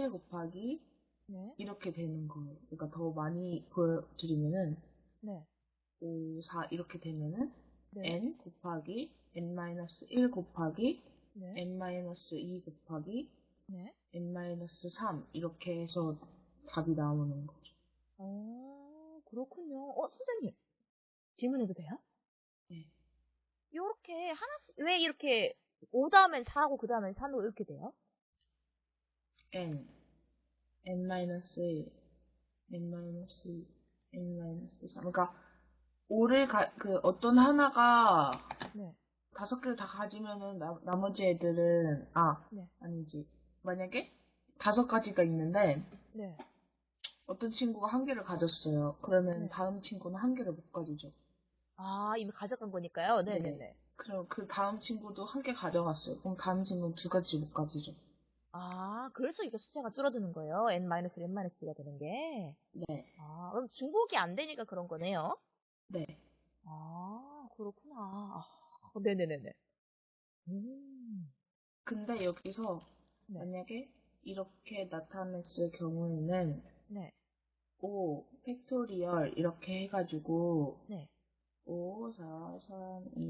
1 곱하기 네. 이렇게 되는 거예요. 그러니까 더 많이 보여드리면은 네. 5, 4 이렇게 되면은 네. n 곱하기 n-1 곱하기 네. n-2 곱하기 네. n-3 이렇게 해서 답이 나오는 거죠. 어, 그렇군요. 어, 선생님. 질문해도 돼요? 네. 요렇게 하나씩, 왜 이렇게 5 다음엔 4하고 그 다음엔 3로 이렇게 돼요? n, n-1, n-2, n-3. 그러니까 5를 가, 그 어떤 하나가 네. 다섯 개를 다 가지면은 나, 나머지 애들은 아 네. 아니지 만약에 다섯 가지가 있는데 네. 어떤 친구가 한 개를 가졌어요. 그러면 네. 다음 친구는 한 개를 못 가지죠. 아, 이미 가져간 거니까요. 네. 네네네. 그럼 그 다음 친구도 한 개 가져갔어요. 그럼 다음 친구는 두 가지 못 가지죠. 아, 그래서 이게 숫자가 줄어드는 거예요. n-1, n-2가 되는 게. 네, 아, 그럼 중복이 안 되니까 그런 거네요. 네. 아, 그렇구나. 아, 네네네네. 음, 근데 여기서 네. 만약에 이렇게 나타냈을 경우에는 네. 5 팩토리얼 이렇게 해가지고 네. 5, 4, 3, 2